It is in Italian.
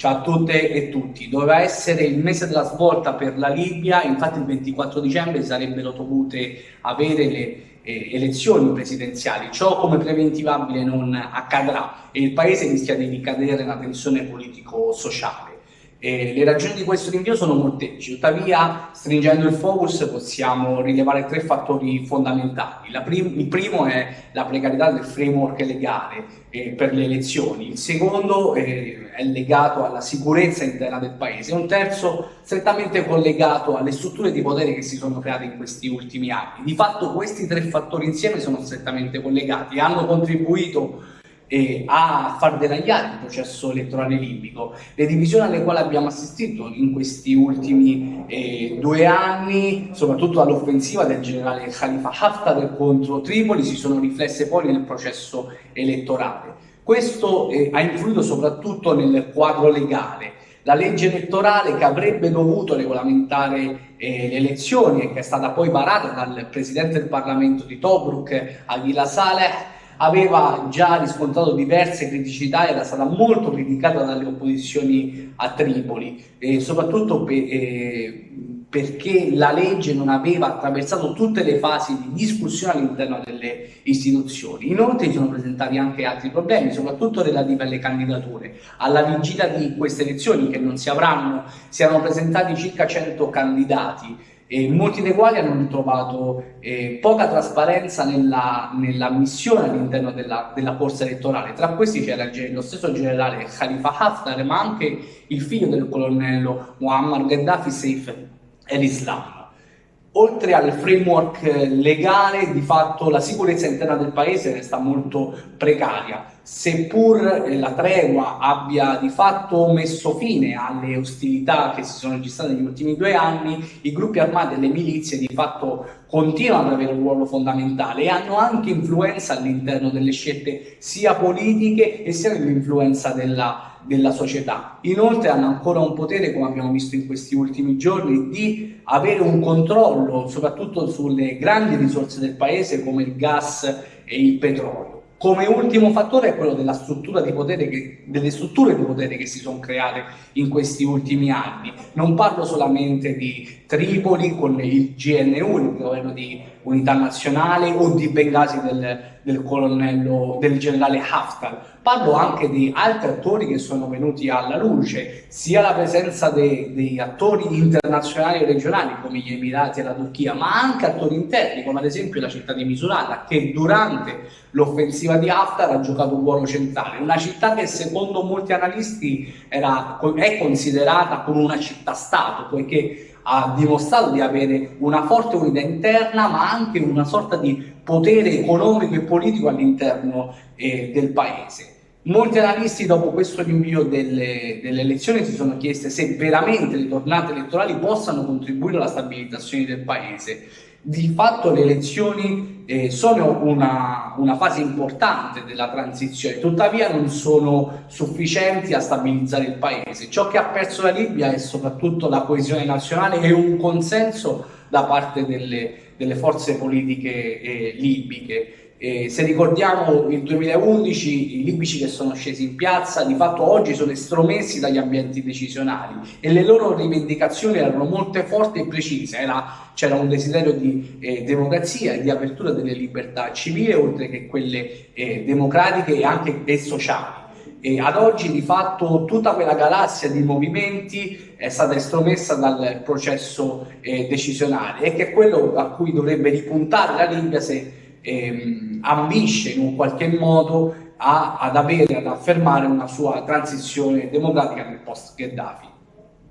Ciao a tutte e tutti. Doveva essere il mese della svolta per la Libia, infatti il 24 dicembre sarebbero dovute avere le eh, elezioni presidenziali. Ciò come preventivabile non accadrà e il paese rischia di ricadere nella tensione politico-sociale. Eh, le ragioni di questo rinvio sono molteplici, tuttavia stringendo il focus possiamo rilevare tre fattori fondamentali. Prim il primo è la precarietà del framework legale eh, per le elezioni, il secondo eh, è legato alla sicurezza interna del paese, un terzo strettamente collegato alle strutture di potere che si sono create in questi ultimi anni. Di fatto questi tre fattori insieme sono strettamente collegati, hanno contribuito eh, a far deragliare il processo elettorale libico. Le divisioni alle quali abbiamo assistito in questi ultimi eh, due anni, soprattutto all'offensiva del generale Khalifa Haftar contro Tripoli, si sono riflesse poi nel processo elettorale. Questo eh, ha influito soprattutto nel quadro legale. La legge elettorale che avrebbe dovuto regolamentare eh, le elezioni e che è stata poi varata dal presidente del Parlamento di Tobruk, Aguila Saleh, aveva già riscontrato diverse criticità, era stata molto criticata dalle opposizioni a Tripoli, eh, soprattutto per, eh, perché la legge non aveva attraversato tutte le fasi di discussione all'interno delle istituzioni. Inoltre si sono presentati anche altri problemi, soprattutto relativi alle candidature. Alla vigilia di queste elezioni, che non si avranno, si erano presentati circa 100 candidati, e molti dei quali hanno ritrovato eh, poca trasparenza nella, nella missione all'interno della, della, corsa elettorale. Tra questi c'era lo stesso generale Khalifa Haftar, ma anche il figlio del colonnello Muammar Gheddafi Saif el-Islam. Oltre al framework legale, di fatto la sicurezza interna del paese resta molto precaria, seppur la tregua abbia di fatto messo fine alle ostilità che si sono registrate negli ultimi due anni, i gruppi armati e le milizie di fatto continuano ad avere un ruolo fondamentale e hanno anche influenza all'interno delle scelte sia politiche e sia dell'influenza della della società. Inoltre hanno ancora un potere, come abbiamo visto in questi ultimi giorni, di avere un controllo soprattutto sulle grandi risorse del paese come il gas e il petrolio. Come ultimo fattore è quello della struttura di potere che, delle strutture di potere che si sono create in questi ultimi anni. Non parlo solamente di Tripoli con il GNU, il governo di unità nazionale, o di Bengasi del, del colonnello, del generale Haftar. Parlo anche di altri attori che sono venuti alla luce, sia la presenza degli attori internazionali e regionali come gli Emirati e la Turchia, ma anche attori interni come ad esempio la città di Misurata che durante l'offensiva di Haftar ha giocato un ruolo centrale, una città che secondo molti analisti era, è considerata come una città-stato, poiché ha dimostrato di avere una forte unità interna ma anche una sorta di potere economico e politico all'interno eh, del paese. Molti analisti dopo questo rinvio delle, delle, elezioni si sono chieste se veramente le tornate elettorali possano contribuire alla stabilizzazione del paese di fatto le elezioni eh, sono una, una, fase importante della transizione, tuttavia non sono sufficienti a stabilizzare il paese. Ciò che ha perso la Libia è soprattutto la coesione nazionale e un consenso da parte delle, delle forze politiche eh, libiche. Eh, se ricordiamo il 2011 i libici che sono scesi in piazza di fatto oggi sono estromessi dagli ambienti decisionali e le loro rivendicazioni erano molto forti e precise, c'era un desiderio di eh, democrazia e di apertura delle libertà civili oltre che quelle eh, democratiche e anche e sociali. E ad oggi di fatto tutta quella galassia di movimenti è stata estromessa dal processo eh, decisionale e che è quello a cui dovrebbe ripuntare la Libia se ehm, ambisce in un qualche modo a, ad avere, ad affermare una sua transizione democratica nel post Gheddafi.